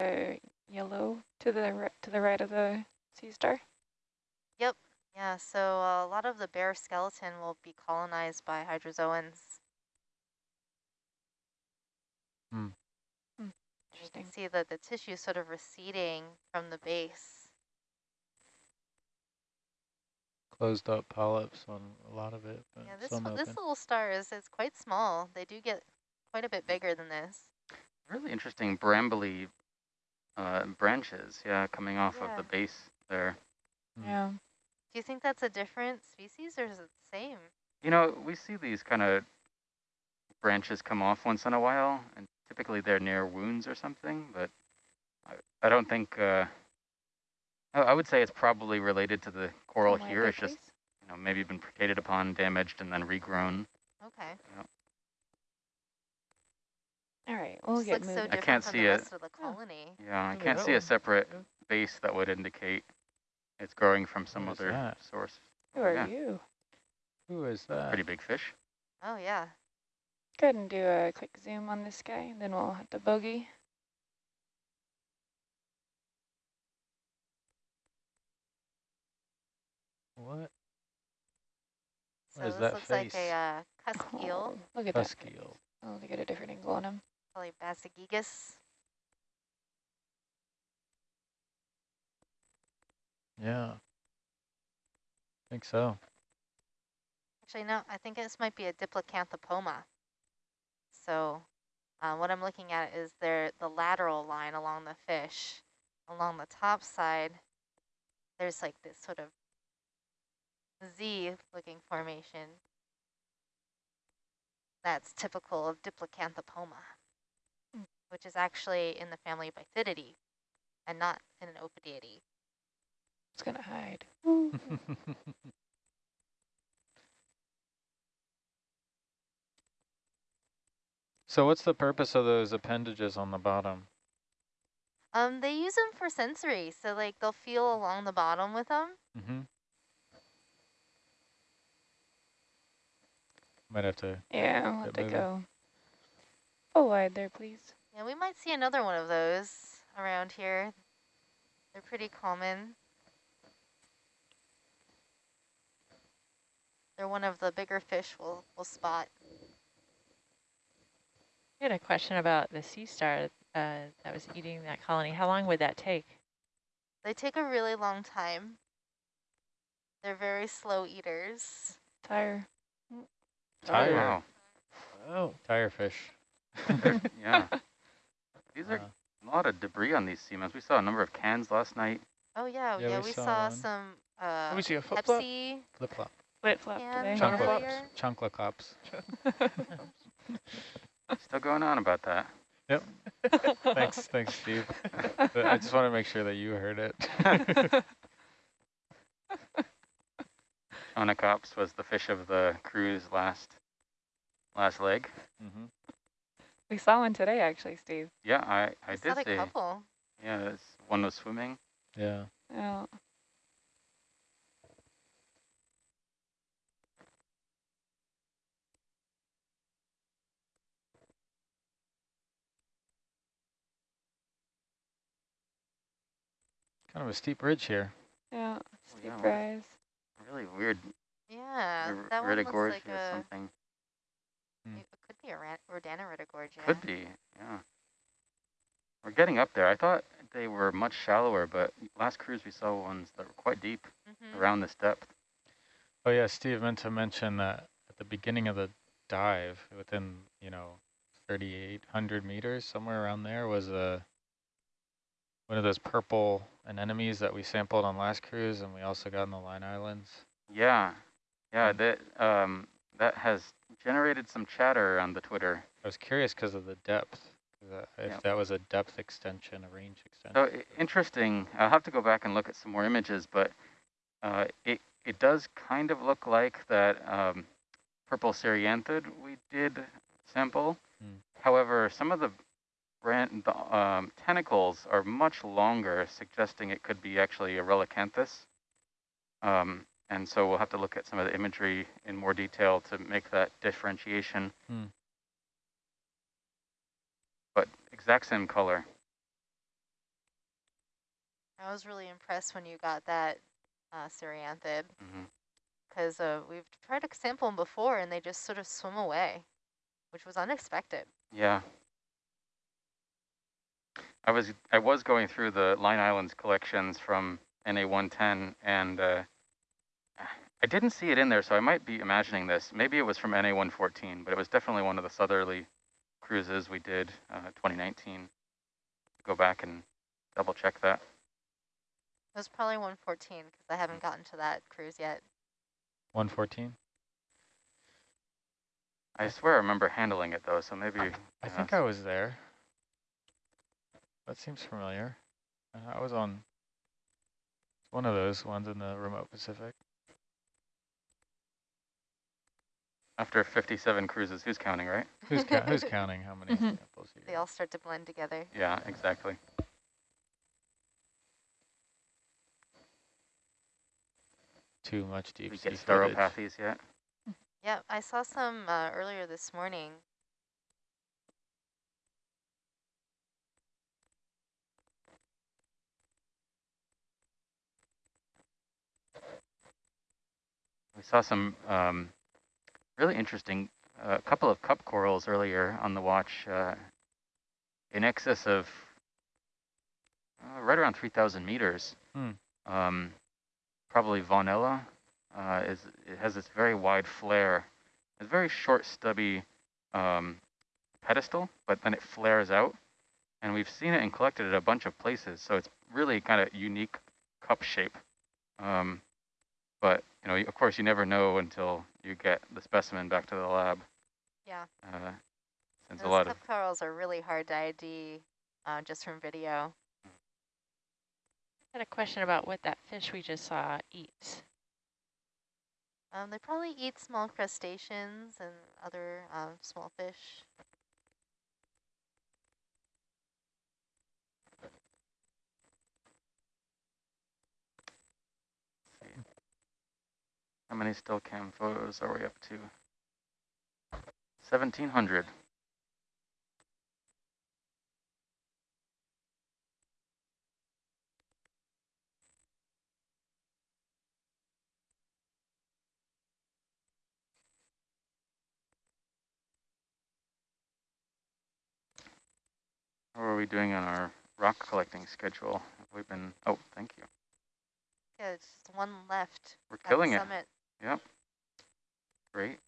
uh, yellow to the to the right of the sea star. Yep. Yeah, so uh, a lot of the bare skeleton will be colonized by hydrozoans. You Interesting. can see that the tissue is sort of receding from the base. Closed up polyps on a lot of it, but Yeah, this some one- this little star is it's quite small. They do get quite a bit bigger than this. Really interesting brambly uh, branches, yeah, coming off of the base there. Mm. Yeah. Do you think that's a different species or is it the same? You know, we see these kind of branches come off once in a while, and typically they're near wounds or something, but I, I don't think, uh, I, I would say it's probably related to the coral Some here. It's just, you know, maybe been predated upon, damaged, and then regrown. Okay. All right, we'll get looks so moving. I can't see the it. rest of the colony. Yeah, I can't see a separate base that would indicate it's growing from some What is other that? source. Who are yeah. you? Who is that? Pretty big fish. Oh yeah. Go ahead and do a quick zoom on this guy, and then we'll hit the bogey. What? So What is this that looks like a uh, cusk eel, Oh, look at that. Husky face. eel. Oh, to get a different angle on him. Probably Bassogigas. Yeah. I think so. Actually, no, I think this might be a Diplacanthopoma. So uh, what I'm looking at is there the lateral line along the fish. Along the top side, there's like this sort of Z-looking formation. That's typical of Diplacanthopoma. Which is actually in the family Bythitidae and not in an Ophidiidae. It's gonna hide. so what's the purpose of those appendages on the bottom? Um, they use them for sensory, so like they'll feel along the bottom with them. Mm-hmm. Might have to. Yeah, I'll have to moving. go. Full wide there, please. Yeah, we might see another one of those around here. They're pretty common. They're one of the bigger fish we'll, we'll spot. I had a question about the sea star uh, that was eating that colony. How long would that take? They take a really long time. They're very slow eaters. Tire. Tire. Wow. Oh, tire fish. Yeah. These are Uh, a lot of debris on these seamounts. We saw a number of cans last night. Oh yeah, Yeah, yeah, we we, saw saw, one. some uh, Let me see a flip flop. Pepsi. Flip flop. Flip flop Can today. Chunk Chunkla, earlier. chunkla cops. Still going on about that. Yep. Thanks, thanks, Steve. But I just want to make sure that you heard it. Onycops was the fish of the cruise last last leg. mm-hmm. We saw one today, actually, Steve. Yeah, I, I We did saw a see. couple. Yeah, this one was swimming. Yeah. Yeah. Kind of a steep ridge here. yeah. Oh, Steep yeah, rise. Really weird. Yeah, that one looks like or a. something. Hmm. It could be a rat, Rodana retigorge. Yeah. Could be, yeah. We're getting up there. I thought they were much shallower, but last cruise we saw ones that were quite deep Mhm. around this depth. Oh yeah, Steve meant to mention that at the beginning of the dive, within you know, 3,800 meters, somewhere around there, was a one of those purple anemones that we sampled on last cruise, and we also got in the Line Islands. Yeah, yeah. Hmm. That um, that has generated some chatter on the Twitter. I was curious because of the depth, uh, if Yeah. that was a depth extension, a range extension. So interesting. I'll have to go back and look at some more images, but uh, it it does kind of look like that um, purple cerianthid we did sample. Hmm. However, some of the brand the um, tentacles are much longer, suggesting it could be actually a relicanthus. Um, and so we'll have to look at some of the imagery in more detail to make that differentiation. Hmm. But exact same color. I was really impressed when you got that uh, Cerianthid hmm because uh, we've tried to sample them before and they just sort of swim away, which was unexpected. Yeah. I was I was going through the Line Islands collections from NA110 and uh, I didn't see it in there, so I might be imagining this. Maybe it was from NA114, but it was definitely one of the southerly cruises we did uh, 2019. Go back and double check that. It was probably 114 because I haven't gotten to that cruise yet. 114? I swear I remember handling it though, so maybe. I yeah, think I was there. That seems familiar. Uh, I was on one of those ones in the remote Pacific. After 57 cruises, who's counting, right? Who's, ca who's counting how many Mhm. samples you They all start to blend together. Yeah, exactly. Too much deep we sea get footage. stauropathes yet? Yep, I saw some uh, earlier this morning. We saw some um, really interesting, a uh, couple of cup corals earlier on the watch, uh, in excess of uh, right around 3,000 meters. Hmm. Um, probably Vaughanella uh, is it has this very wide flare, a very short, stubby um, pedestal, but then it flares out, and we've seen it and collected it a bunch of places. So it's really kind of unique cup shape. Um, but you know, of course, you never know until you get the specimen back to the lab. Yeah, Uh, since a those lot of corals are really hard to ID uh, just from video. I had a question about what that fish we just saw eats. Um, they probably eat small crustaceans and other um, small fish. How many still cam photos are we up to? 1700. How are we doing on our rock collecting schedule? We've been, oh, thank you. Yeah, it's just one left. We're killing it. summit. Yep. Great.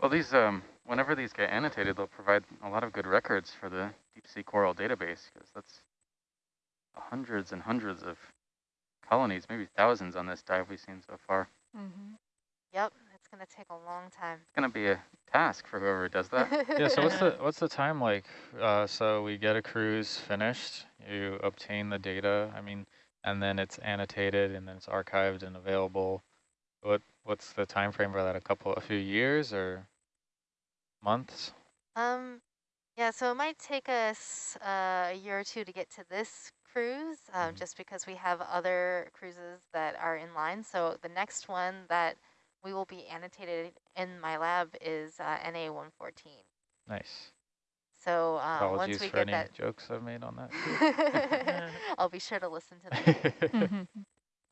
Well, these, um, whenever these get annotated, they'll provide a lot of good records for the deep sea coral database because that's hundreds and hundreds of colonies, maybe thousands on this dive we've seen so far. Mm-hmm. Yep, it's going to take a long time. It's going to be a task for whoever does that. Yeah, so what's the what's the time like? Uh, so we get a cruise finished, you obtain the data, I mean, and then it's annotated and then it's archived and available. What what's the time frame for that? A couple, a few years or months? Um, yeah, so it might take us uh, a year or two to get to this cruise, um, Mhm. just because we have other cruises that are in line. So the next one that we will be annotated in my lab is uh, NA114. Nice. So uh, once Apologies we for get any that, jokes I've made on that. I'll be sure to listen to them. Mm-hmm.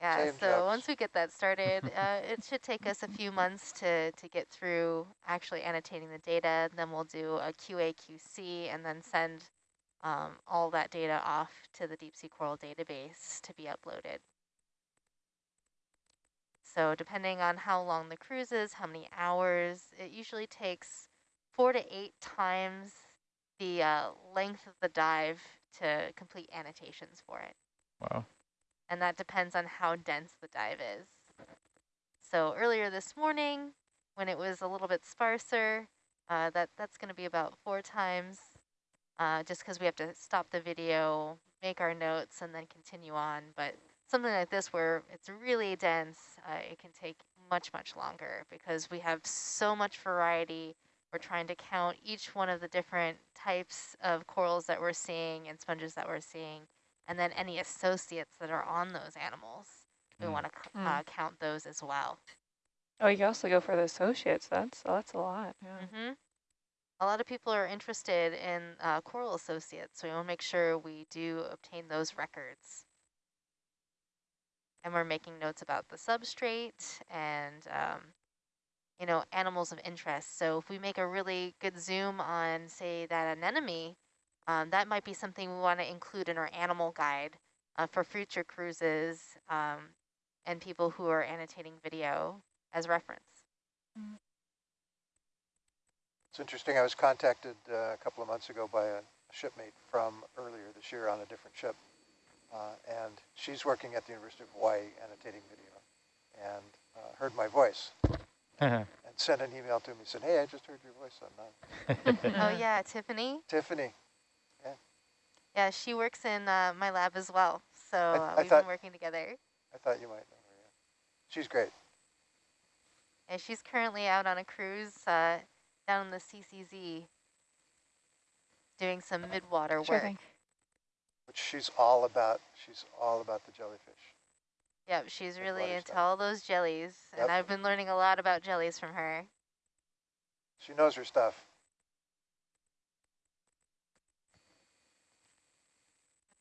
Yeah, Same so jokes. once we get that started, uh, it should take us a few months to, to get through actually annotating the data. Then we'll do a QA, QC, and then send um, all that data off to the Deep Sea Coral database to be uploaded. So depending on how long the cruise is, how many hours, it usually takes four to eight times the uh, length of the dive to complete annotations for it wow. and that depends on how dense the dive is. So earlier this morning, when it was a little bit sparser, uh, that that's going to be about four times, uh, just because we have to stop the video, make our notes, and then continue on. But something like this, where it's really dense, uh, it can take much, much longer because we have so much variety we're trying to count each one of the different types of corals that we're seeing and sponges that we're seeing, and then any associates that are on those animals. We Mm. want to Mm. uh, count those as well. Oh, you can also go for the associates. That's that's a lot. Yeah. hmm A lot of people are interested in uh, coral associates, so we want to make sure we do obtain those records. And we're making notes about the substrate and, um, you know, animals of interest. So if we make a really good zoom on, say, that anemone, um, that might be something we want to include in our animal guide uh, for future cruises um, and people who are annotating video as reference. It's interesting, I was contacted uh, a couple of months ago by a shipmate from earlier this year on a different ship. Uh, and she's working at the University of Hawaii annotating video and uh, heard my voice and sent an email to me, said, hey, I just heard your voice on that. Oh yeah, Tiffany. Tiffany, Yeah, Yeah, she works in uh, my lab as well. So uh, I we've thought- been working together. I thought you might know her, yeah. She's great. And she's currently out on a cruise uh, down in the CCZ doing some midwater Sure work. thing. But she's all about, she's all about the jellyfish. Yep, she's really into stuff. all those jellies. Yep. And I've been learning a lot about jellies from her. She knows her stuff.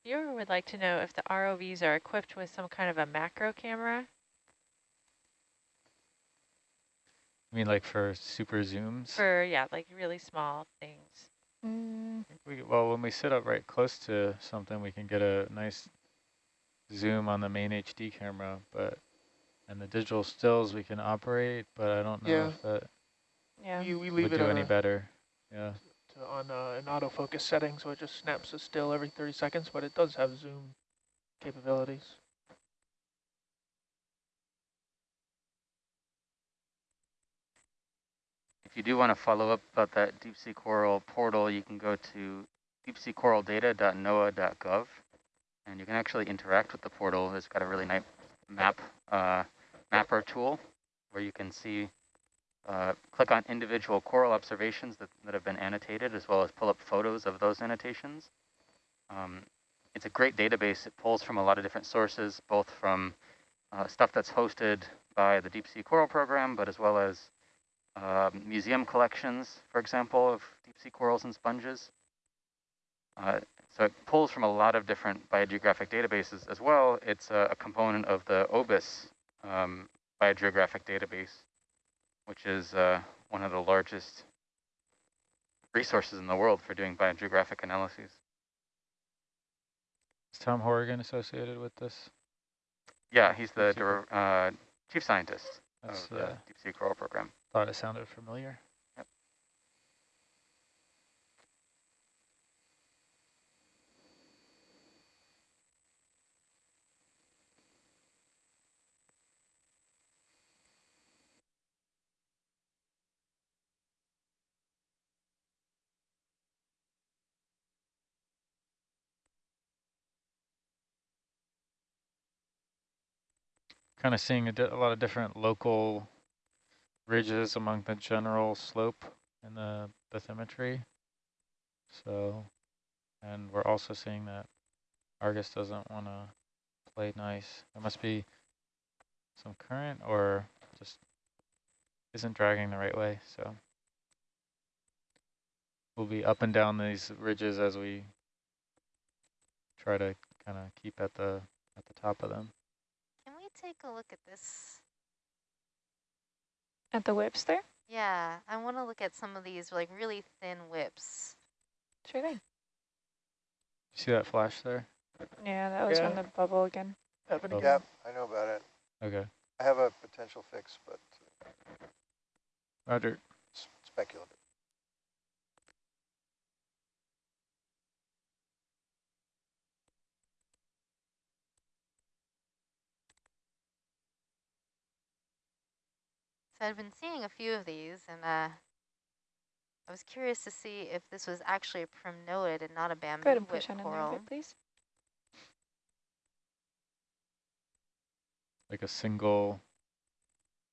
Viewer would like to know if the ROVs are equipped with some kind of a macro camera. I mean, like for super zooms? For, yeah, like really small things. Mm, We, well, when we sit up right close to something, we can get a nice zoom on the main HD camera, but and the digital stills we can operate, but I don't know Yeah. if that yeah. You, we would leave it do any a, better. Yeah. to, on uh, an autofocus setting, so it just snaps a still every 30 seconds, but it does have zoom capabilities. You do want to follow up about that deep sea coral portal, you can go to deepseacoraldata.noaa.gov and you can actually interact with the portal. It's got a really nice map uh, mapper tool where you can see, uh, click on individual coral observations that, that have been annotated as well as pull up photos of those annotations. Um, it's a great database. It pulls from a lot of different sources, both from uh, stuff that's hosted by the Deep Sea Coral Program, but as well as um, museum collections, for example, of deep sea corals and sponges. Uh, so it pulls from a lot of different biogeographic databases as well. It's a, a component of the OBIS um, biogeographic database, which is uh, one of the largest resources in the world for doing biogeographic analyses. Is Tom Hourigan associated with this? Yeah, he's the Deep sea dir- uh, chief scientist That's, of the uh, Deep Sea Coral Program. Thought it sounded familiar. Yep. Kind of seeing a, a lot of different local ridges among the general slope in the bathymetry. So, and we're also seeing that Argus doesn't want to play nice. There must be some current or just isn't dragging the right way. So we'll be up and down these ridges as we try to kind of keep at the at the top of them. Can we take a look at this? At the whips there? Yeah, I want to look at some of these like really thin whips. Sure thing. See that flash there? Yeah, that was from Yeah. the bubble again. Happening Oh. Yep, I know about it. Okay. I have a potential fix, but Roger. it's speculative. So I've been seeing a few of these, and uh, I was curious to see if this was actually a primnoid and not a bamboo Go ahead and push on in there coral. please. Like a single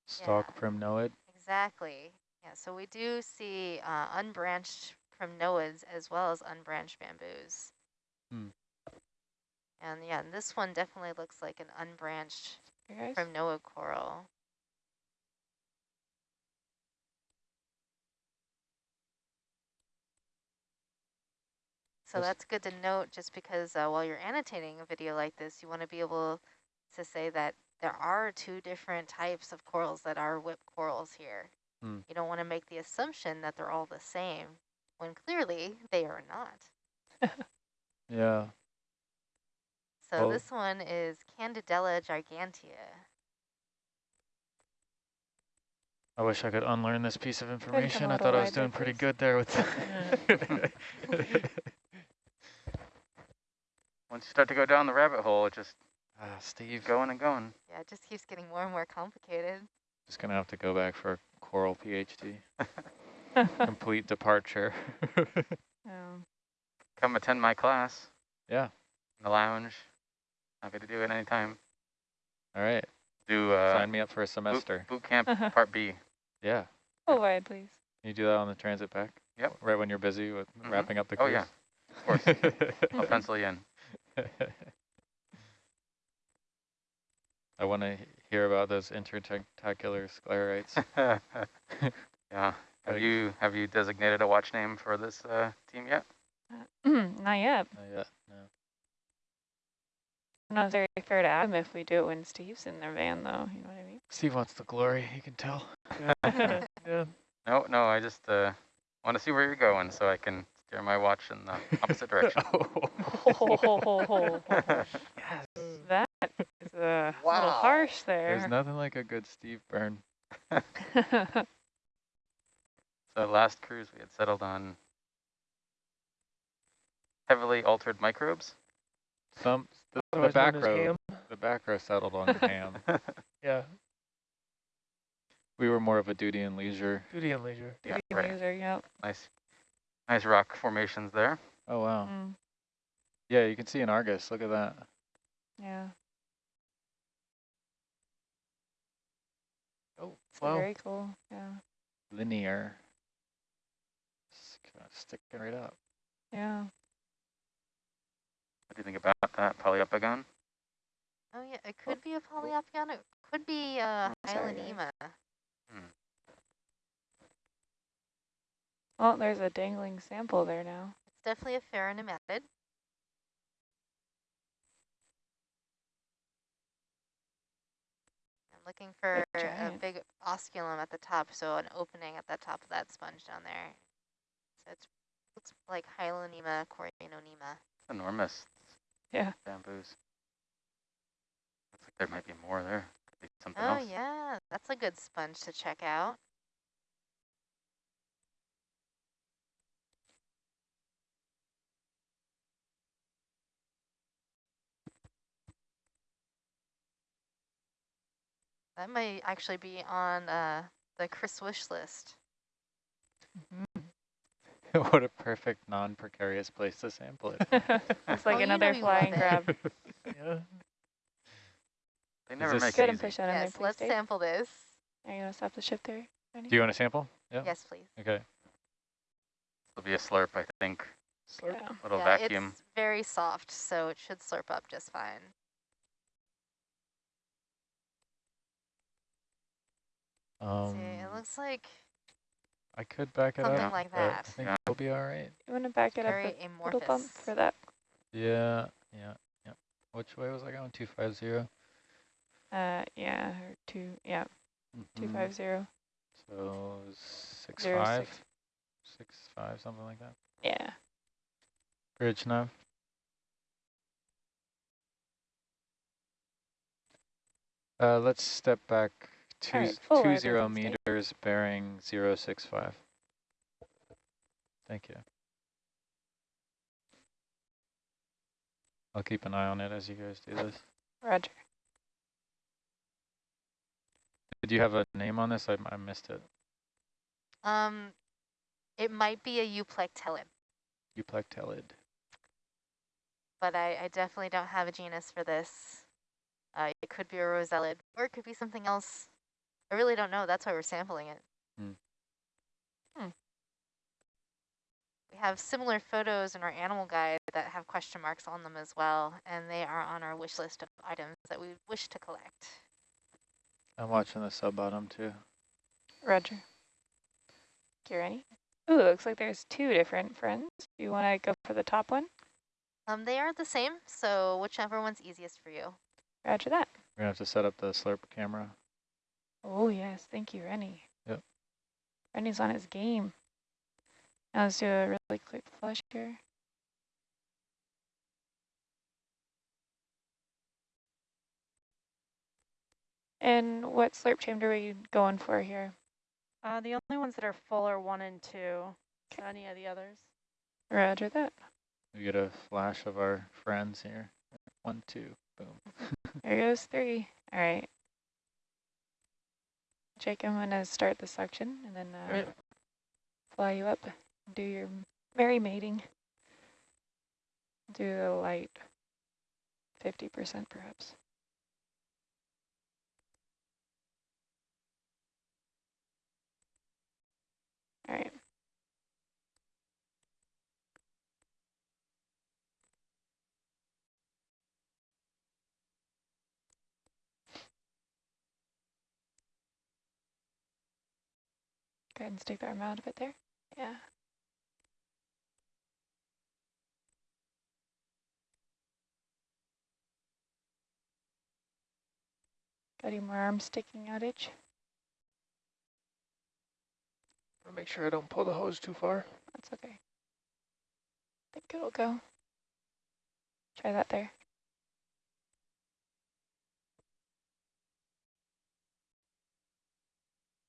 stalk primnoid. Exactly. Yeah, so we do see uh, unbranched primnoids as well as unbranched bamboos. Hmm. And yeah, and this one definitely looks like an unbranched Here, primnoid coral. So Yes. that's good to note just because uh, while you're annotating a video like this, you want to be able to say that there are two different types of corals that are whip corals here. Hmm. You don't want to make the assumption that they're all the same when clearly they are not. Yeah. So Well- this one is Candidella gigantea. I wish I could unlearn this piece of information. I thought I was doing pretty good there with Once you start to go down the rabbit hole, it just Ah, Steve. going and going. Yeah, it just keeps getting more and more complicated. Just gonna have to go back for a coral PhD. Complete departure. Oh, Come attend my class yeah. in the lounge. Happy to do it anytime. All right. Do uh, Sign me up for a semester. boot camp part B. Yeah. Full wide, please. Can you do that on the transit back? Yep. Right when you're busy with Mhm. wrapping up the Oh, yeah. Of course. I'll pencil you in. I want to hear about those intertentacular sclerites. yeah. Have you have you designated a watch name for this uh, team yet? Not yet. Not yet, no. Not very fair to Adam if we do it when Steve's in their van, though. You know what I mean? Steve wants the glory, you can tell. yeah. No, no. I just uh, want to see where you're going so I can steer my watch in the opposite direction. Ho. yes. That is a little harsh there. There's nothing like a good Steve burn. So last cruise we had settled on heavily altered microbes. Some the, the back row ham. the back row settled on the ham. Yeah, We were more of a duty and leisure. duty and leisure. yeah, Duty right. user, yep. Nice, nice rock formations there. Oh wow. Mm, Yeah, you can see an Argus. Look at that. yeah. Oh, It's wow. very cool. Yeah. Linear. Just kinda sticking right up. Yeah. What do you think about that Poliopogon? Oh yeah, it could be a Poliopogon. It could be uh, sorry, guys. Hyalonema. Well, there's a dangling sample there now. It's definitely a ferronematid. I'm looking for a big osculum at the top, so an opening at the top of that sponge down there. So it's looks like Hyalonema coriononema. Enormous. Yeah. Bamboos. Looks like there might be more there. Could be something Oh else. yeah, that's a good sponge to check out. That might actually be on uh, the Chris wish list. what a perfect non-precarious place to sample it. it's like Oh, another you love flying it. grab. Yeah. They never make Go it ahead and easy. push that in there, Yes, let's Dave. sample this. Are you going to stop the ship there? Ready? Do you want to sample? Yeah. Yes, please. Okay. It'll be a slurp, I think. Slurp. Yeah. Little yeah, vacuum. it's very soft, so it should slurp up just fine. Um, See, it looks like I could back it something up. Something like but I that. think Yeah. we'll be all right. You want to back it very up a little bump for that? Yeah, yeah, yeah. Which way was I going? 250? Uh, yeah, or two, yeah, two Mhm. five zero. So six Zero five, six. six five, something like that. Yeah. Bridge nav. Uh, let's step back two, Alright, full two wide zero open state. meters bearing zero six five. Thank you. I'll keep an eye on it as you guys do this. Roger. Did you have a name on this? I, I missed it. Um, it might be a euplectellid, Euplectellid. but I, I definitely don't have a genus for this. Uh, it could be a rosellid, or it could be something else. I really don't know. That's why we're sampling it. We have similar photos in our animal guide that have question marks on them as well, and they are on our wish list of items that we wish to collect. I'm watching the sub bottom too. Roger. Kirani? Ooh, looks like there's two different friends. Do you want to go for the top one? Um, they are the same, so whichever one's easiest for you. Roger that. We're gonna have to set up the slurp camera. Oh, yes. Thank you, Rennie. Yep. Rennie's on his game. Now let's do a really quick flush here. And what slurp chamber are you going for here? Uh, the only ones that are full are one and two. So any of the others? Roger that. We get a flash of our friends here. One, two, boom. There goes three. All right. Jake, I'm going to start the suction and then uh, Right. fly you up. Do your merry mating. Do the light 50% perhaps. All right. Go ahead and stick the arm out a bit there. Yeah. Got any more arms sticking out, Itch? Make sure I don't pull the hose too far. That's okay. I think it'll go. Try that there.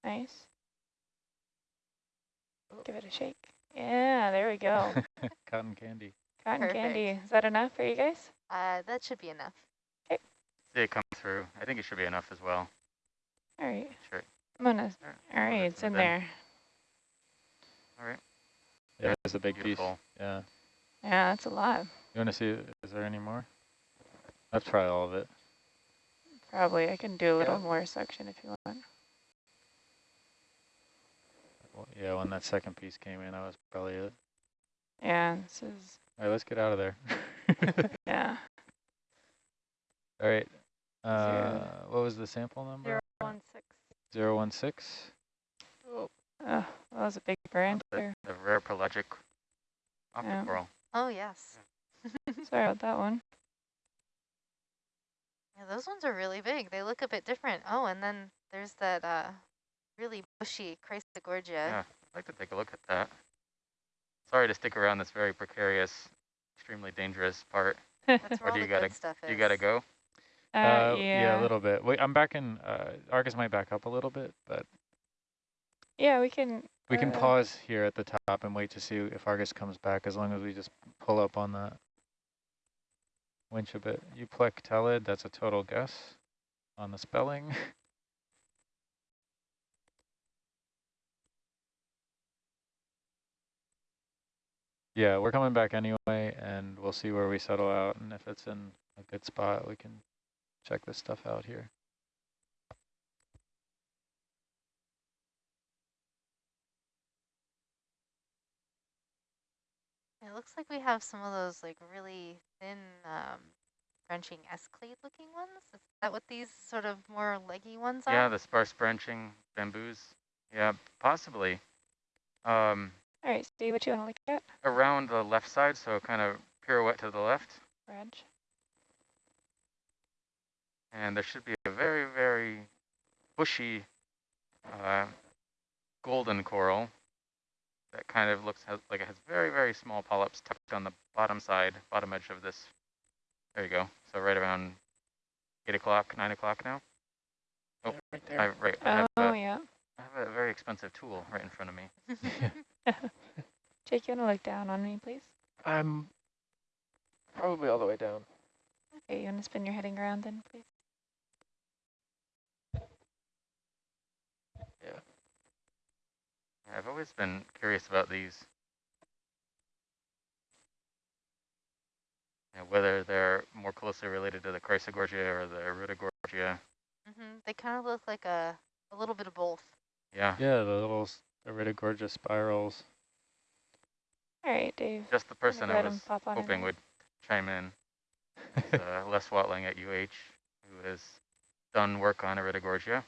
Nice. Give it a shake. Yeah, there we go. Cotton candy. Cotton Perfect. candy. Is that enough for you guys? Uh, that should be enough. Okay. See it come through. I think it should be enough as well. All right. Sure. I'm gonna. Alright, All right, it's in there. All right. Yeah, it's a big piece. Yeah. Yeah, that's a lot. You want to see? Is there any more? Let's try all of it. Probably. I can do a little Yeah. more suction if you want. Well, yeah, when that second piece came in, that was probably it. Yeah, this is. All right, let's get out of there. Yeah. all right. Uh, Zero. what was the sample number? Zero one six. Zero one six. Oh, that was a big branch The, there. the rare pelagic optic Yeah. coral. Oh, yes. Sorry about that one. Yeah, those ones are really big. They look a bit different. Oh, and then there's that uh, really bushy Chrysogorgia. Yeah. I'd like to take a look at that. Sorry to stick around this very precarious, extremely dangerous part. That's Or where all do the you gotta- good stuff is. You gotta go? Uh, yeah. yeah. a little bit. Wait, I'm back in. Uh, Argus might back up a little bit, but Yeah, we can. we can uh, pause here at the top and wait to see if Argus comes back. As long as we just pull up on that winch a bit. Euplectelid. That's a total guess on the spelling. Yeah, we're coming back anyway, and we'll see where we settle out, and if it's in a good spot, we can check this stuff out here. It looks like we have some of those like really thin um, branching escalade looking ones. Is that what these sort of more leggy ones are? Yeah, the sparse branching bamboos. Yeah, possibly. Um, All right, Steve, what you want to look at? around the left side, so kind of pirouette to the left. Reg. And there should be a very, very bushy uh, golden coral that kind of looks has, like it has very, very small polyps tucked on the bottom side, bottom edge of this. There you go. So right around 8 o'clock, 9 o'clock now. Oh, Yeah, right there. I, right, I, have Oh, a, yeah. I have a very expensive tool right in front of me. Jake, you want to look down on me, please? I'm probably all the way down. Okay, you want to spin your heading around then, please? Yeah, I've always been curious about these. Yeah, whether they're more closely related to the Chrysogorgia or the Iridogorgia. hmm They kind of look like a, a little bit of both. Yeah. Yeah, the little s- Iridogorgia spirals. All right, Dave. Just the person I was pop in hoping would chime in. uh, Les Watling at UH, who has done work on Iridogorgia.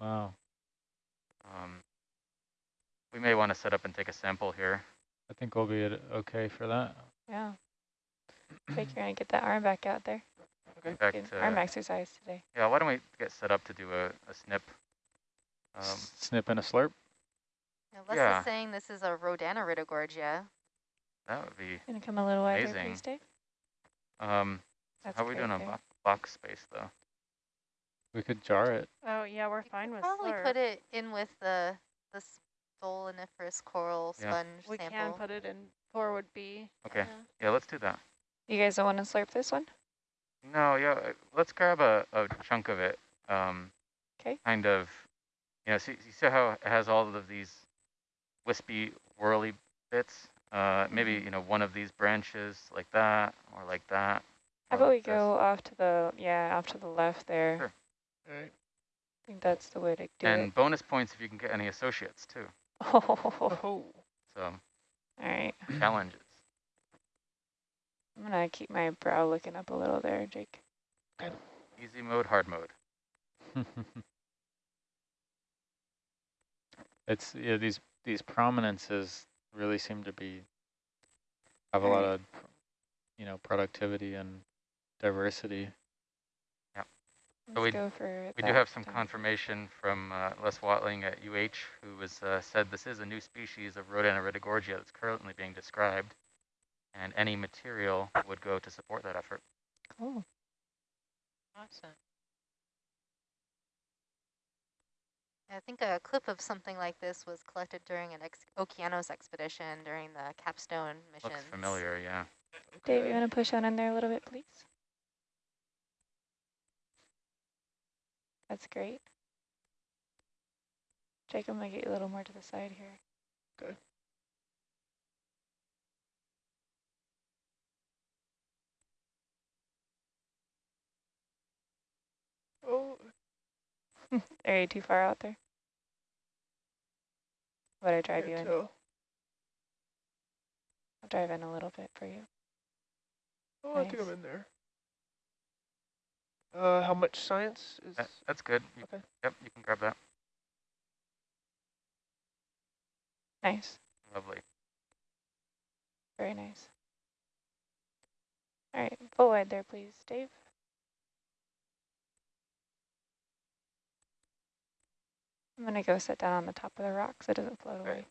wow. Um, we may want to set up and take a sample here. I think we'll be okay for that. Yeah. Jake, you're gonna get that arm back out there. Okay. Back Good to, arm exercise today. yeah, why don't we get set up to do a, a snip? Um, Snip and a slurp. Now, Les Yeah. is saying this is a Rhodaniridogorgia. that would be, Gonna come a little wider, Amazing. please, Dave. um, That's how are we doing great on box space though? We could jar it. Oh, yeah, we're You fine could with probably slurp. put it in with the the stoloniferous coral Yeah. sponge We sample. can put it in forward B. Okay, yeah. yeah, let's do that. You guys don't want to slurp this one? No, yeah, uh, let's grab a, a chunk of it. Um, 'Kay. Kind of, you know, see, you see how it has all of these wispy, whirly bits? Uh, maybe, Mm-hmm. you know, one of these branches like that, or like that. How or about we this. go off to the, yeah, off to the left there. Sure. All right. I think that's the way to do And it. And bonus points if you can get any associates too. Oh, Oh, So all right. challenges. I'm gonna keep my brow looking up a little there, Jake. Good. Easy mode, hard mode. it's yeah these these prominences really seem to be have a lot of you know productivity and diversity. Let's we- We do have some down. confirmation from uh, Les Watling at UH, who has uh, said this is a new species of Rhodaniridogorgia that's currently being described, and any material would go to support that effort. Cool. Awesome. I think a clip of something like this was collected during an ex Okeanos expedition during the capstone mission. Looks familiar, yeah. Dave, you want to push on in there a little bit, please? That's great. Jake, I'm gonna get you a little more to the side here. Good. oh, Are you too far out there? Would I drive you can't in? tell. I'll drive in a little bit for you. Oh, I think I'm in there. Uh, how much science is? That, that's good. You, Okay. Yep, you can grab that. Nice. Lovely. Very nice. All right, full wide there, please, Dave. I'm gonna go sit down on the top of the rock so it doesn't float away.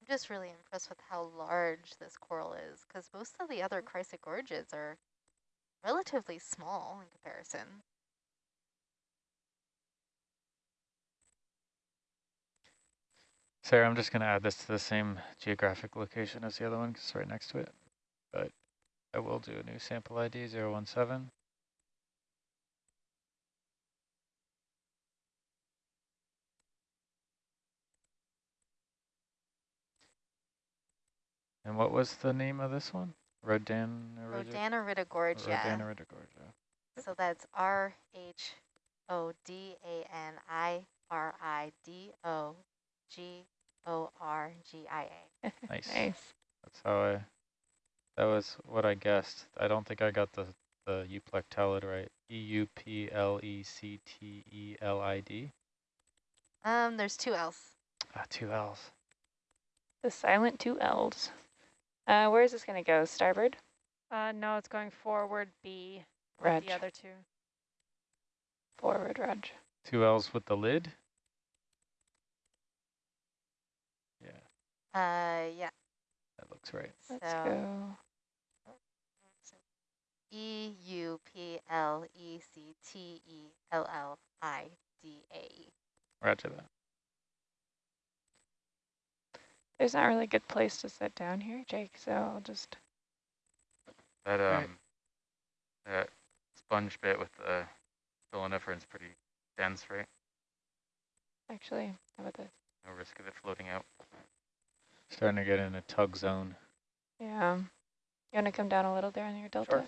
I'm just really impressed with how large this coral is, because most of the other chrysogorgids are relatively small in comparison. Sarah, I'm just going to add this to the same geographic location as the other one because it's right next to it. But I will do a new sample ID 017. And what was the name of this one? Rodan Rhodaniridogorgia. Rodaniridogorgia. So that's R H O D A N I R I D O G O R G I A. Nice. Nice. That's how I, that was what I guessed. I don't think I got the, the euplectellid right. E E-U-P-L-E-C-T-E-L-I-D. Um, there's two L's. Ah, two L's. The silent two L's. Uh, where is this gonna go? Starboard? Uh, no, it's going forward B. Reg. The other two. Forward, Reg. Two L's with the lid? Yeah, Uh, yeah. that looks right. Let's so go. E U P L E C T E L L I D A E. Roger that. There's not really a good place to sit down here, Jake, so I'll just, That um, Right. that sponge bit with the stoloniferans pretty dense, right? actually, how about this? No risk of it floating out. Starting to get in a tug zone. Yeah. You wanna come down a little there on your delta? Sure.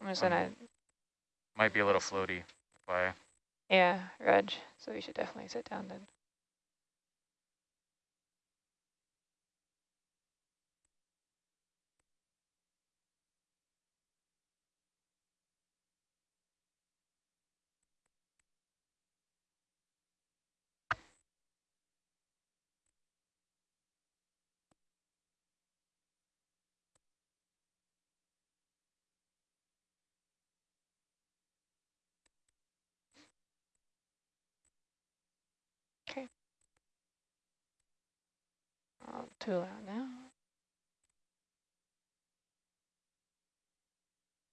I'm just Um, gonna, Might be a little floaty. Why? Yeah, Reg. So we should definitely sit down then. Okay. I'll tool out now.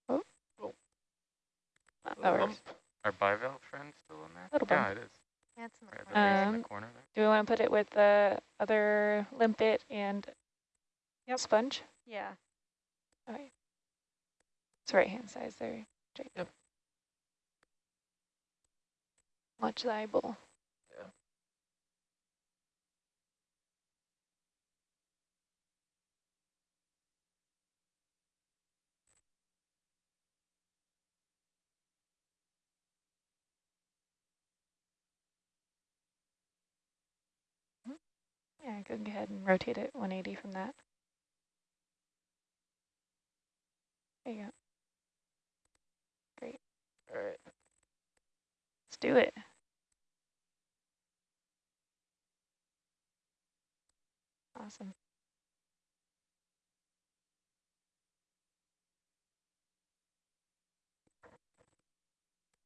Oh. Oh. That Little works. Our bivalve friend still in there? Little yeah, bump. it is. Yeah, it's in the Right at corner. base in Um, the corner there. Do we want to put it with the other limpet and Yep. sponge? Yeah. All right. It's right hand size there, Jake. Yep. Much liable. Yeah. Yeah, go ahead and rotate it 180 from that. There you go. Great. All right. Let's do it. Awesome.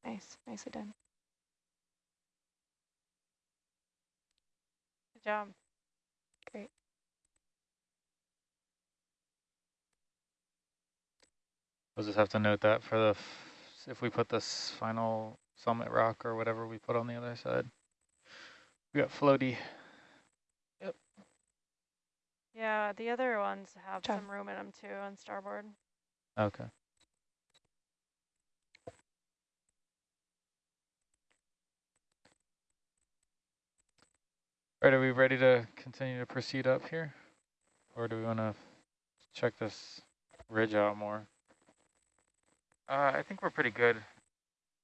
Nice, nicely done. Good job. Great. We'll just have to note that for the, f- if we put this final summit rock or whatever we put on the other side. We got floaty. Yep. Yeah, the other ones have Job. some room in them too on starboard. Okay. Right, are we ready to continue to proceed up here? Or do we want to check this ridge out more? Uh, I think we're pretty good.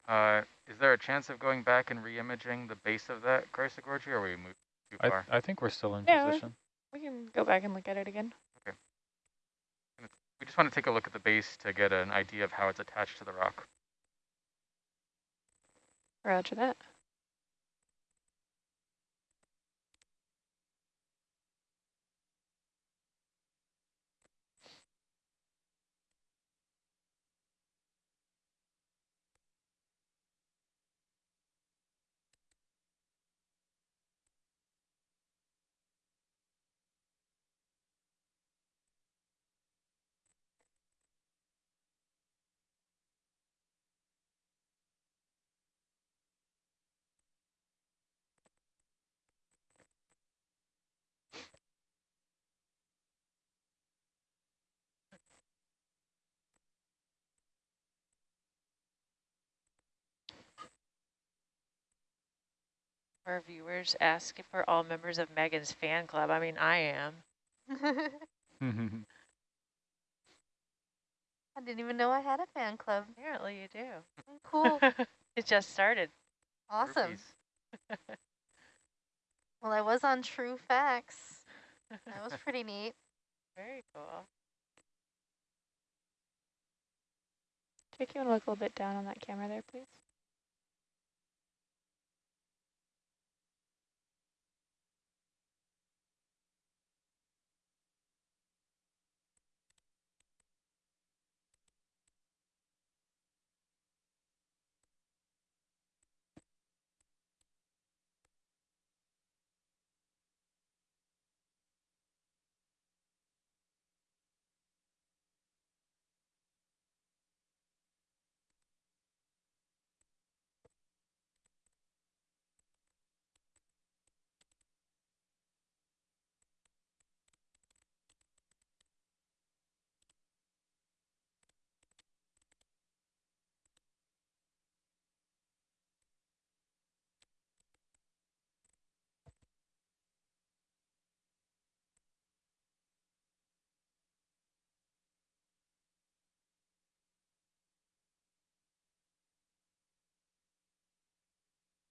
Uh, is there a chance of going back and re-imaging the base of that Gorgie, or are we moved too I, far? I think we're still in Yeah, position. We can go back and look at it again. Okay. We just want to take a look at the base to get an idea of how it's attached to the rock. Roger that. Our viewers ask if we're all members of Megan's fan club. I mean, I am. I didn't even know I had a fan club. Apparently you do. Oh, Cool. it just started. awesome. Well, I was on True Facts. That was pretty neat. Very cool. Jake, you want to look a little bit down on that camera there, please?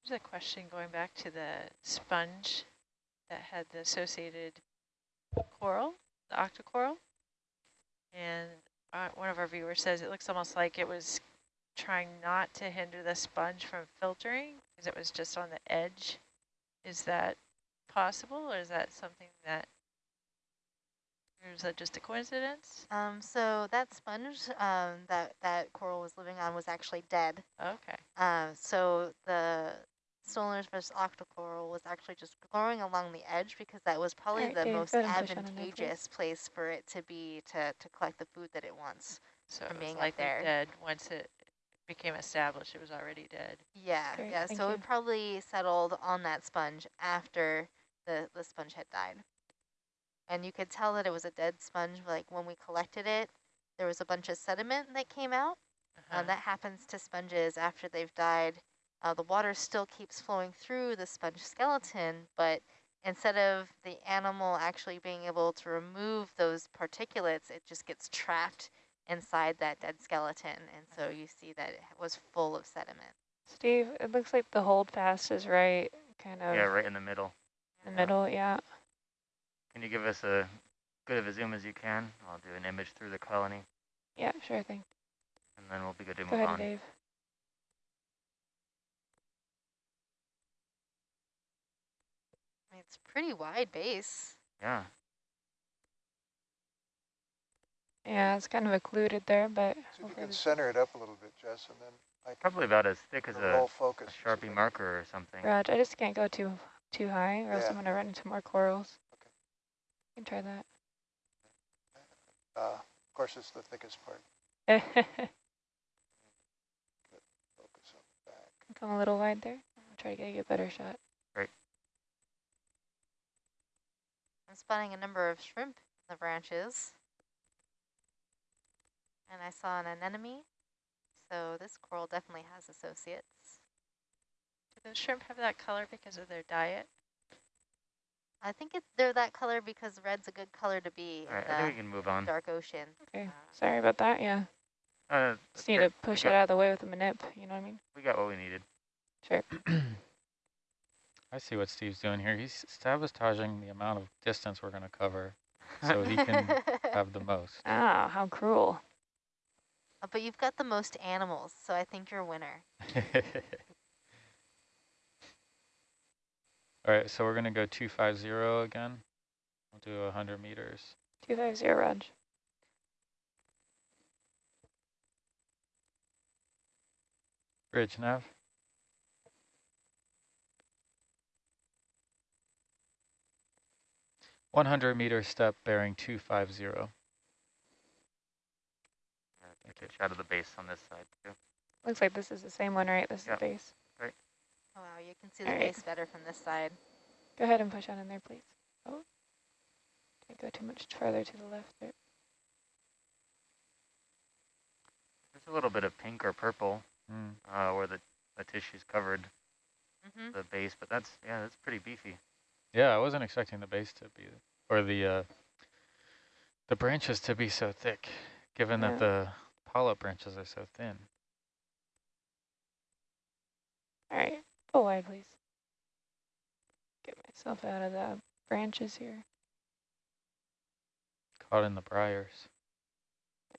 There's a question going back to the sponge that had the associated coral, the octocoral. And uh, one of our viewers says it looks almost like it was trying not to hinder the sponge from filtering because it was just on the edge. Is that possible or is that something that, or is that just a coincidence? Um, so that sponge um, that, that coral was living on was actually dead. Okay. Uh, so the stoloniferous octocoral was actually just growing along the edge because that was probably Alright, the most go ahead and push on in there, please. advantageous place for it to be to, to collect the food that it wants. So From it being was up likely there. dead once it became established it was already dead. Yeah, Great, yeah. So you. it probably settled on that sponge after the, the sponge had died. And you could tell that it was a dead sponge, like when we collected it, there was a bunch of sediment that came out. Uh-huh. Uh, that happens to sponges after they've died. Uh, the water still keeps flowing through the sponge skeleton, but instead of the animal actually being able to remove those particulates, it just gets trapped inside that dead skeleton. And so you see that it was full of sediment. Steve, it looks like the holdfast is right, kind of Yeah, right in the middle. in the middle. Yeah. Can you give us a good of a zoom as you can? I'll do an image through the colony, Yeah, sure thing. and then we'll be good to Go move ahead, on. Dave. I mean, it's pretty wide base. Yeah, Yeah, it's kind of occluded there, but See if you hopefully can center it up a little bit, Jess, and then I probably about as thick as roll a, focus. a and see if I Sharpie can- marker or something. Raj, I just can't go too too high, or else I'm gonna run into more corals. Okay. You can try that. Uh, of course, it's the thickest part. Come Focus on the back. a little wide there. I'll try to get a better shot. I'm spotting a number of shrimp in the branches. And I saw an anemone. So this coral definitely has associates. Do the shrimp have that color because of their diet? I think it, they're that color because red's a good color to be All right, in I think we can move on. dark ocean. Okay, sorry about that. Yeah, Uh, just need okay, to push we it out of the way with a manip. You know what I mean? We got what we needed. Sure. I see what Steve's doing here. He's sabotaging the amount of distance we're going to cover so he can have the most. Ah, how cruel. Uh, but you've got the most animals, so I think you're a winner. All right, so we're going to go 250 again. We'll do 100 meters. Two five zero, Raj. Bridge nav. One hundred meter step bearing two five zero. Get a good shot of the base on this side too. Looks like this is the same one, right? This Yep. is the base. Oh, wow, you can see the All right. base better from this side. Go ahead and push on in there, please. Oh, can't go too much further to the left there. There's a little bit of pink or purple Mm. uh, where the, the tissue's covered hmm the base, but that's, yeah, that's pretty beefy. Yeah, I wasn't expecting the base to be, or the uh, the branches to be so thick, given Yeah. that the polyp branches are so thin. All right, pull wide, please. Get myself out of the branches here. Caught in the briars.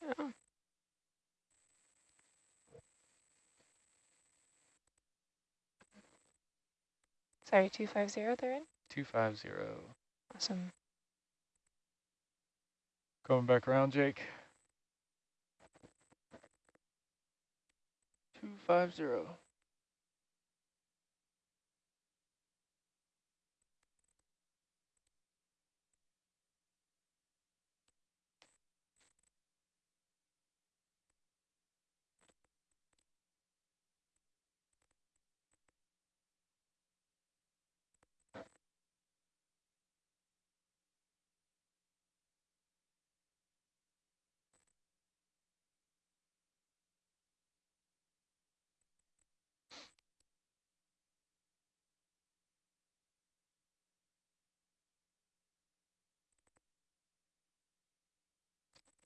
Yeah. Sorry, 250 they're in? 250. Awesome. Coming back around, Jake. 250.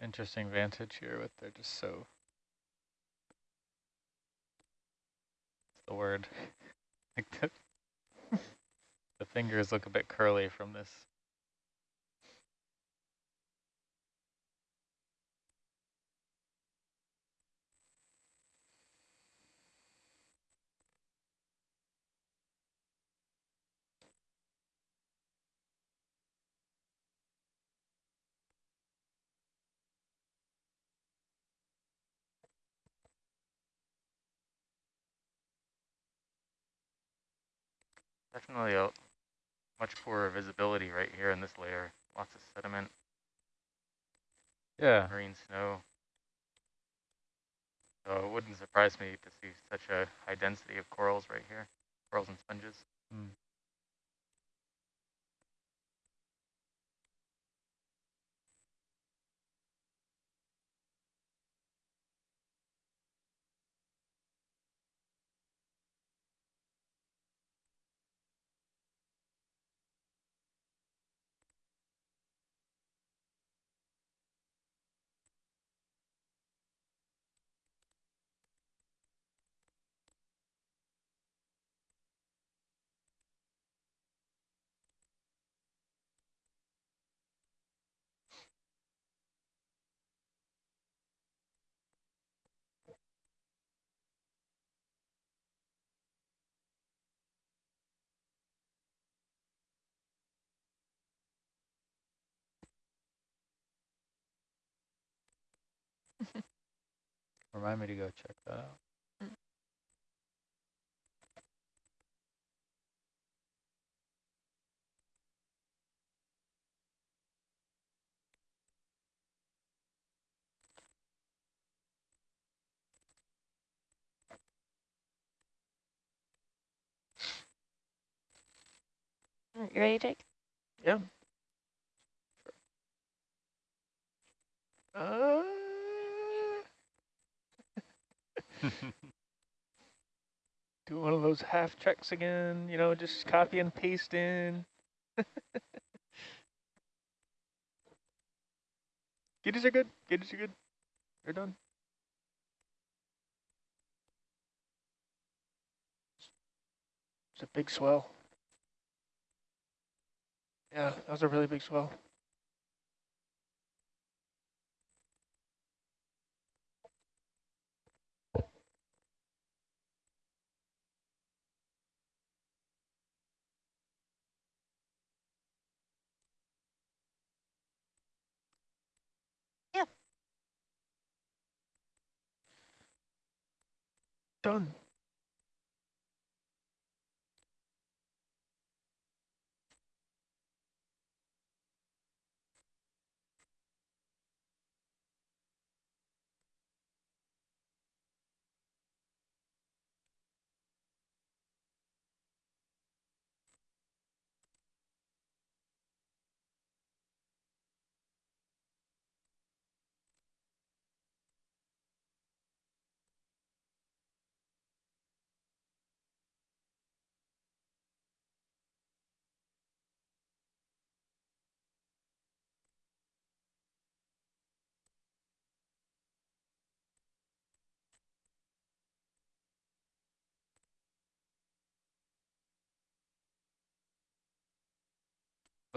Interesting vantage here with they're just so. The word? Like the, the fingers look a bit curly from this. Definitely a much poorer visibility right here in this layer. Lots of sediment, Yeah, marine snow. So it wouldn't surprise me to see such a high density of corals right here, corals and sponges. mm. Remind me to go check that out. Mm, You ready, Jake? Yeah. Uh, do one of those half checks again, you know, just copy and paste in. Gauges are good. Gauges are good. They're done. It's a big swell. Yeah, that was a really big swell. Done.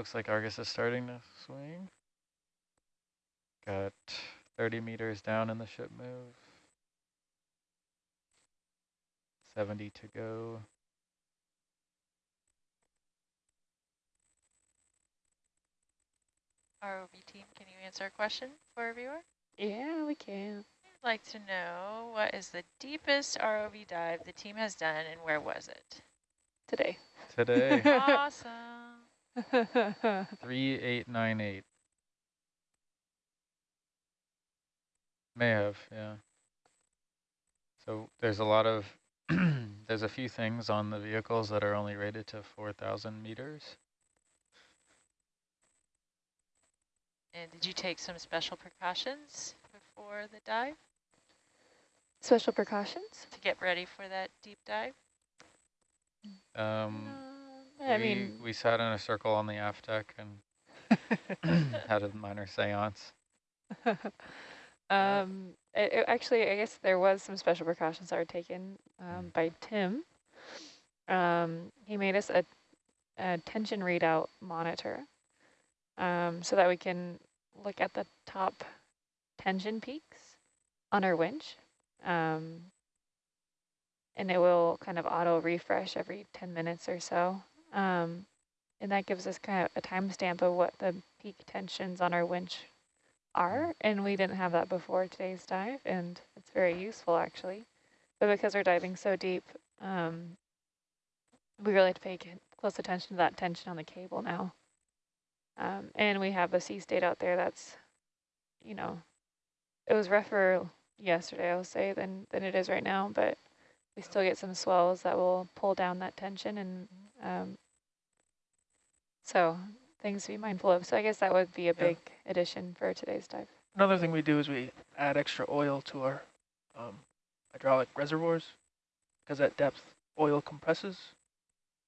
Looks like Argus is starting to swing. Got 30 meters down in the ship move. 70 to go. ROV team, can you answer a question for our viewer? Yeah, we can. I'd like to know what is the deepest ROV dive the team has done and where was it? Today. Today, awesome. 3898. May have, yeah. So there's a lot of, there's a few things on the vehicles that are only rated to 4,000 meters. And did you take some special precautions before the dive Special precautions? to get ready for that deep dive? Um, Uh, I we, mean, we sat in a circle on the aft deck and had a minor seance. um, it, it- actually, I guess there was some special precautions that were taken um, Mm. by Tim. um, he made us a, a tension readout monitor um, so that we can look at the top tension peaks on our winch. Um, and it will kind of auto refresh every 10 minutes or so. Um, and that gives us kind of a timestamp of what the peak tensions on our winch are. And we didn't have that before today's dive, and it's very useful actually. But because we're diving so deep, um, we really have to pay close attention to that tension on the cable now. Um, and we have a sea state out there that's, you know, it was rougher yesterday, I'll say, than, than it is right now, but we still get some swells that will pull down that tension and um, so things to be mindful of. So I guess that would be a Yeah. big addition for today's dive. Another thing we do is we add extra oil to our um, hydraulic reservoirs because at depth oil compresses,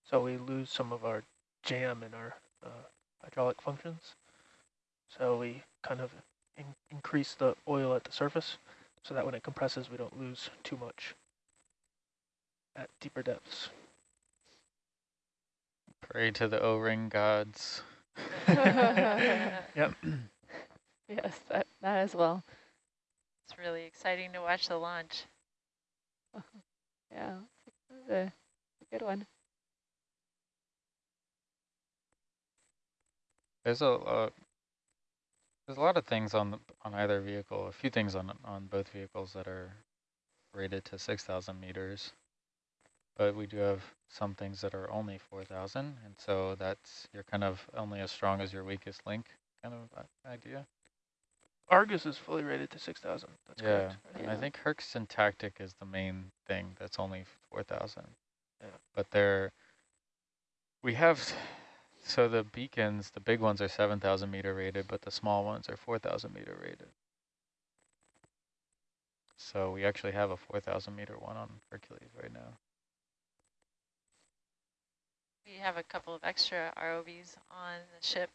so we lose some of our jam in our uh, hydraulic functions. So we kind of in increase the oil at the surface so that when it compresses we don't lose too much at deeper depths. Pray to the O-ring gods. Yep. Yes, that, that as well. It's really exciting to watch the launch. Yeah, it's a, a good one. There's a uh, there's a lot of things on the, on either vehicle. A few things on on both vehicles that are rated to 6,000 meters, but we do have some things that are only 4,000, and so that's you're kind of only as strong as your weakest link kind of idea. Argus is fully rated to 6,000. That's yeah, correct. and I think Herc Syntactic is the main thing that's only 4,000. Yeah. But they're, we have, so the beacons, the big ones are 7,000 meter rated, but the small ones are 4,000 meter rated. So we actually have a 4,000 meter one on Hercules right now. We have a couple of extra ROVs on the ship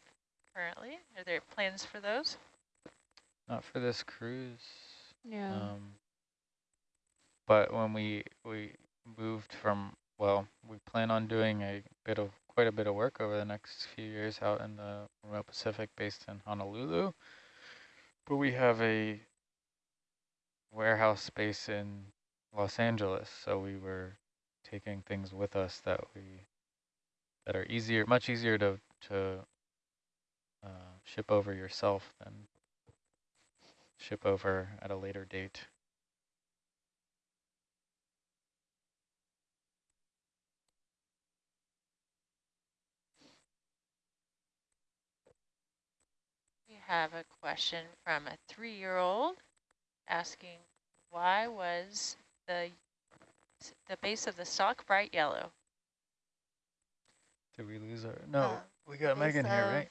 currently. Are there plans for those? Not for this cruise. Yeah. Um, but when we we moved from well, we plan on doing a bit of quite a bit of work over the next few years out in the remote Pacific, based in Honolulu. But we have a warehouse space in Los Angeles, so we were taking things with us that we that are easier, much easier to to uh, ship over yourself than ship over at a later date. We have a question from a three-year-old asking, why was the the base of the stalk bright yellow? Did we lose our? No, Uh, we got base Megan here, of- right?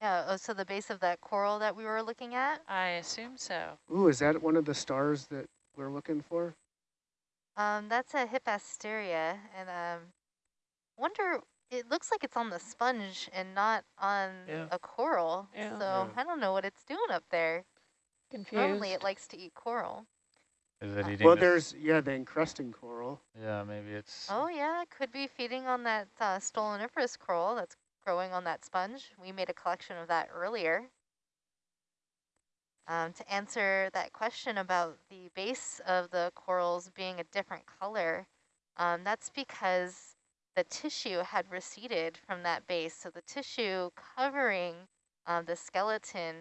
Yeah, oh, so the base of that coral that we were looking at, I assume so. Ooh, is that one of the stars that we're looking for? um, that's a Hippasteria, and um, wonder, it looks like it's on the sponge and not on Yeah. a coral. Yeah. So Yeah. I don't know what it's doing up there. Confused. Normally it likes to eat coral. Is it eating? Well, there's, yeah, the encrusting coral. Yeah, maybe it's. Oh yeah, it could be feeding on that uh, stoloniferous coral that's growing on that sponge. We made a collection of that earlier. Um, to answer that question about the base of the corals being a different color, um, that's because the tissue had receded from that base. So the tissue covering um, the skeleton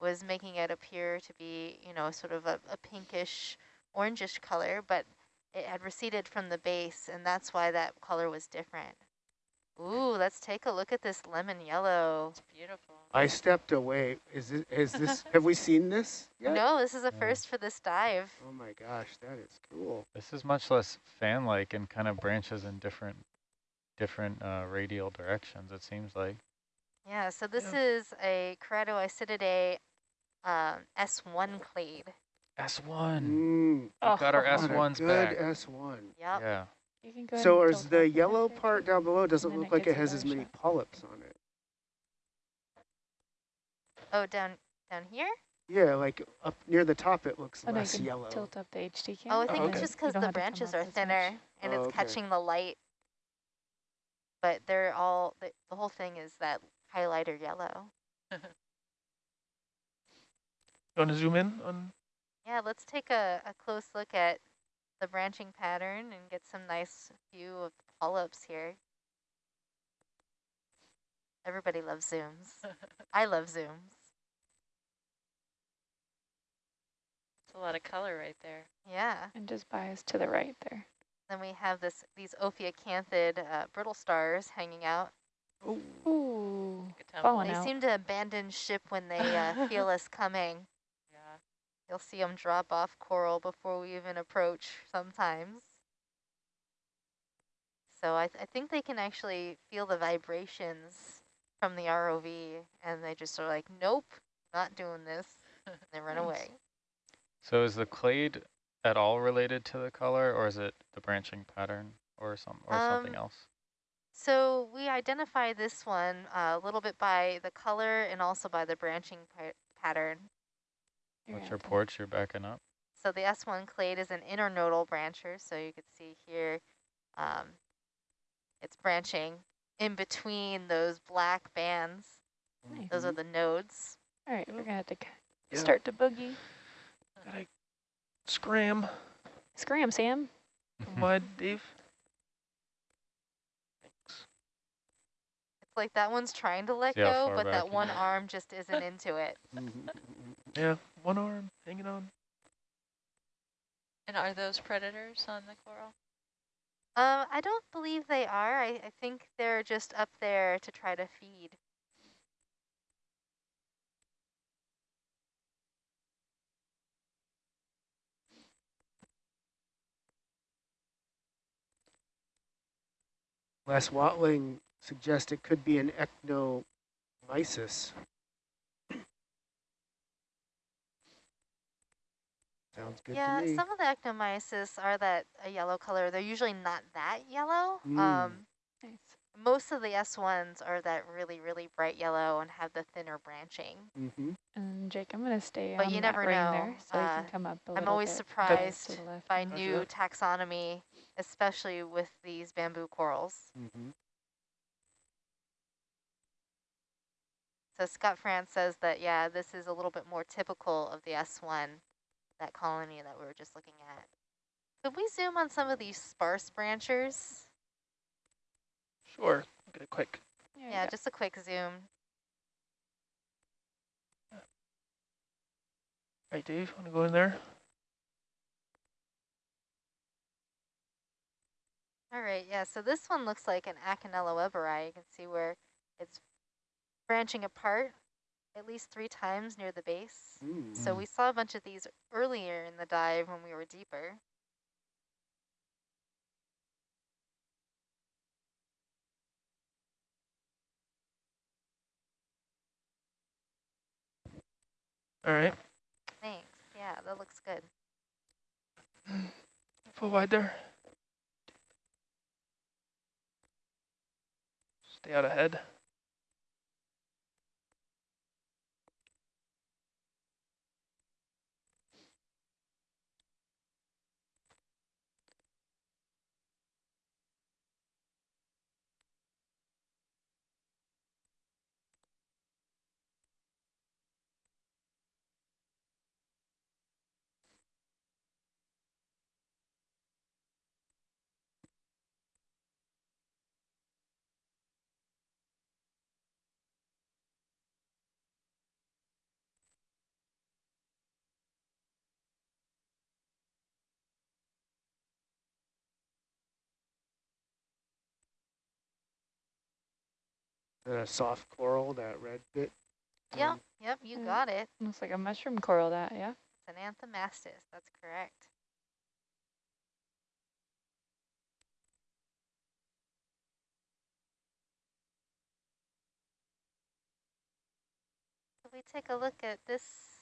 was making it appear to be, you know, sort of a, a pinkish, orangish color, but it had receded from the base, and that's why that color was different. Ooh, let's take a look at this lemon yellow. It's beautiful. I stepped away. Is this, is this, have we seen this yet? No, this is a Yeah. first for this dive. Oh my gosh, that is cool. This is much less fan-like and kind of branches in different, different uh, radial directions. It seems like. Yeah, so this Yeah. is a Keratoisididae um, S1 clade. S one. Mm, Oh, got our what S a ones good back. S1. Yep. Yeah. You can go ahead So and is the yellow picture. part down below, doesn't look it like it has as many shot. polyps on it. Oh, down down here? Yeah, like up near the top it looks Oh, less can yellow. tilt up the HD Oh, I camera. think okay. it's just because the have to come branches are as much. thinner and Oh, it's okay. catching the light but they're all, the, the whole thing is that highlighter yellow. You want to zoom in on? Yeah, let's take a, a close look at the branching pattern and get some nice view of the polyps here. Everybody loves zooms. I love zooms. It's a lot of color right there. Yeah. And just bias to the right there. Then we have this these ophiacanthid uh, brittle stars hanging out. Oh, Ooh, Good time. falling They out. seem to abandon ship when they uh, feel us coming. Yeah. You'll see them drop off coral before we even approach sometimes. So I, th I think they can actually feel the vibrations from the ROV and they just are like, nope, not doing this. And they run Nice. away. So is the clade at all related to the color, or is it the branching pattern, or some, or something Um, else? So we identify this one uh, a little bit by the color and also by the branching pattern. You're What's your have to- porch? You're backing up. So the S1 clade is an internodal brancher. So you can see here, um, it's branching in between those black bands. Nice. Those are mm-hmm. the nodes. All right, we're gonna have to c- Yeah. start to boogie. gotta scram. Scram, Sam. Mm-hmm. Mm-hmm. Wide, Dave. Thanks. It's like that one's trying to let See go, but that one arm just isn't into it. Yeah, one arm hanging on. And are those predators on the coral? Uh, I don't believe they are. I, I think they're just up there to try to feed. Les Watling suggests it could be an Eknomisis. Sounds good yeah, to me. some of the Eknomisis are that a yellow color. They're usually not that yellow. Mm. Um, Nice. most of the S1s are that really, really bright yellow and have the thinner branching. mm-hmm. And Jake, I'm gonna stay But on you never ring know. there, so you Uh, can come up a I'm little always bit surprised to the left. by Roger new that. taxonomy, especially with these bamboo corals. Mm-hmm. So Scott France says that, yeah, this is a little bit more typical of the S1, that colony that we were just looking at. Could we zoom on some of these sparse branchers? Sure. Get a quick. There Yeah, just a quick zoom. Right, Dave, want to go in there? All right, yeah, so this one looks like an Acanella weberi. You can see where it's branching apart at least three times near the base. Mm. So we saw a bunch of these earlier in the dive when we were deeper. All right. Thanks. Yeah, that looks good. Full wide there. Stay out ahead. And a soft coral, that red bit. Yep, Um, yep, you Mm. got it. Looks like a mushroom coral that, yeah? It's an anthomastus, that's correct. Can we take a look at this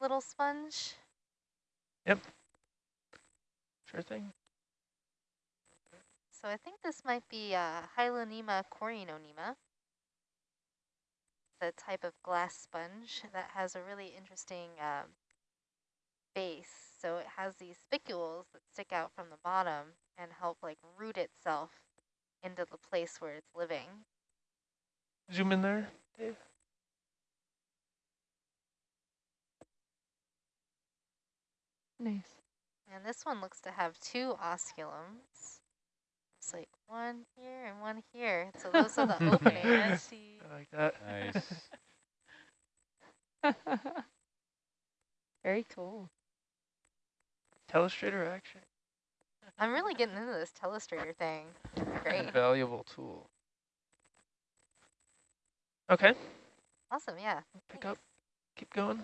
little sponge? Yep. Sure thing. So I think this might be uh, Hyalonema Corynonema, the type of glass sponge that has a really interesting um, base. So it has these spicules that stick out from the bottom and help like root itself into the place where it's living. Zoom in there, Dave. Nice. And this one looks to have two osculums. It's like one here and one here. So those are the openings. Let's see. I like that. Nice. Very cool. Telestrator action. I'm really getting into this telestrator thing. Great. Valuable tool. Okay, Awesome, yeah. pick up, keep going.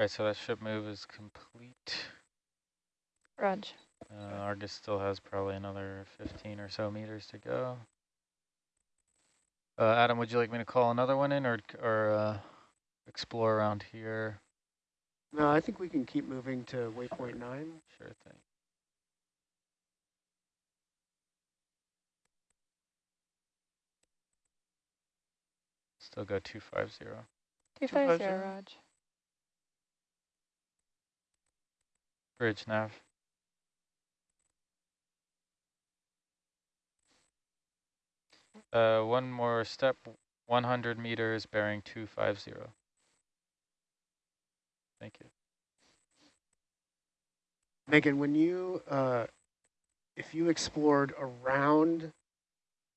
All right, so that ship move is complete. Raj. Uh, Argus still has probably another 15 or so meters to go. Uh, Adam, would you like me to call another one in or, or uh, explore around here? No, I think we can keep moving to waypoint nine. Sure thing. Still go 250. 250, 250. Raj. Bridge nav. Uh, one more step, 100 meters bearing 250. Thank you. Megan, when you, uh, if you explored around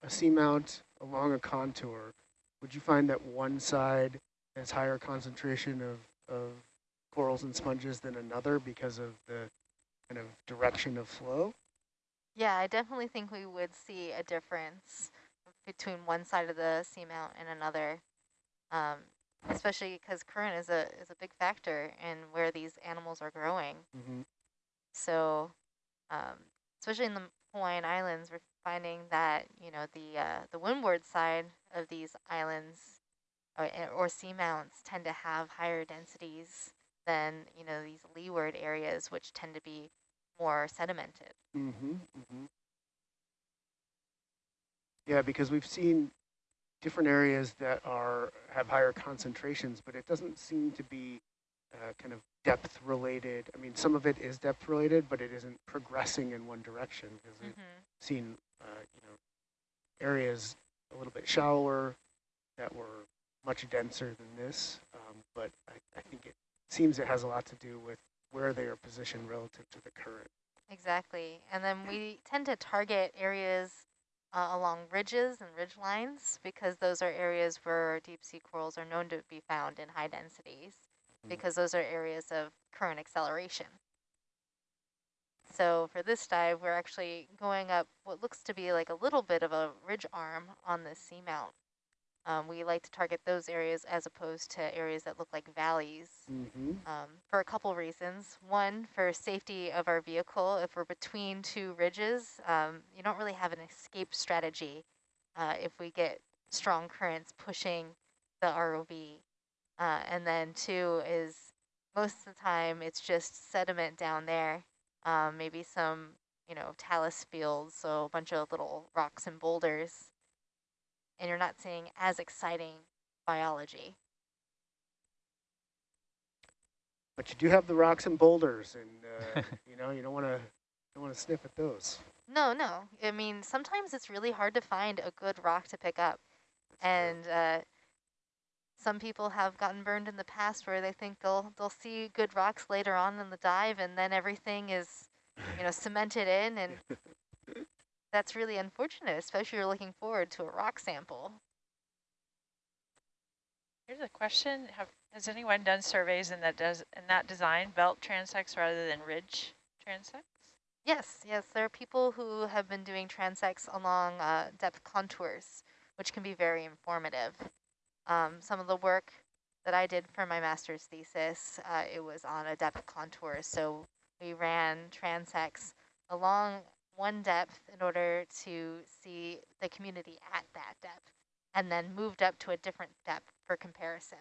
a seamount along a contour, would you find that one side has higher concentration of, of corals and sponges than another because of the kind of direction of flow? Yeah, I definitely think we would see a difference between one side of the seamount and another, um, especially because current is a is a big factor in where these animals are growing. Mm-hmm. So, um, especially in the Hawaiian Islands, we're finding that you know the uh, the windward side of these islands or, or seamounts tend to have higher densities than you know these leeward areas, which tend to be more sedimented. Mm-hmm. Mm-hmm. Yeah, because we've seen different areas that are have higher concentrations, but it doesn't seem to be uh, kind of depth related. I mean, some of it is depth related, but it isn't progressing in one direction because we've Mm-hmm. seen, uh, you know, areas a little bit shallower that were much denser than this. Um, but I, I think it seems it has a lot to do with where they are positioned relative to the current. Exactly. And then we tend to target areas uh, along ridges and ridge lines because those are areas where deep sea corals are known to be found in high densities Mm. because those are areas of current acceleration. So for this dive, we're actually going up what looks to be like a little bit of a ridge arm on this seamount. Um, we like to target those areas as opposed to areas that look like valleys Mm-hmm. um, for a couple reasons. One, for safety of our vehicle. If we're between two ridges, um, you don't really have an escape strategy uh, if we get strong currents pushing the ROV. Uh, and then two is most of the time it's just sediment down there, um, maybe some, you know, talus fields, so a bunch of little rocks and boulders. And you're not seeing as exciting biology. But you do have the rocks and boulders, and uh, you know you don't want to don't want to sniff at those. No, no. I mean, sometimes it's really hard to find a good rock to pick up. And uh, some people have gotten burned in the past where they think they'll they'll see good rocks later on in the dive and then everything is, you know, cemented in and that's really unfortunate, especially if you're looking forward to a rock sample. Here's a question. Have, has anyone done surveys in that does in that design, belt transects rather than ridge transects? Yes, yes, there are people who have been doing transects along uh, depth contours, which can be very informative. Um, some of the work that I did for my master's thesis, uh, it was on a depth contour, so we ran transects along one depth in order to see the community at that depth, and then moved up to a different depth for comparison.